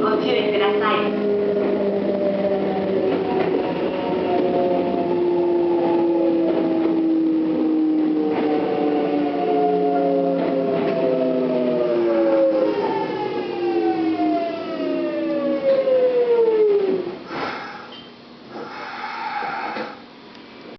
ご注意ください。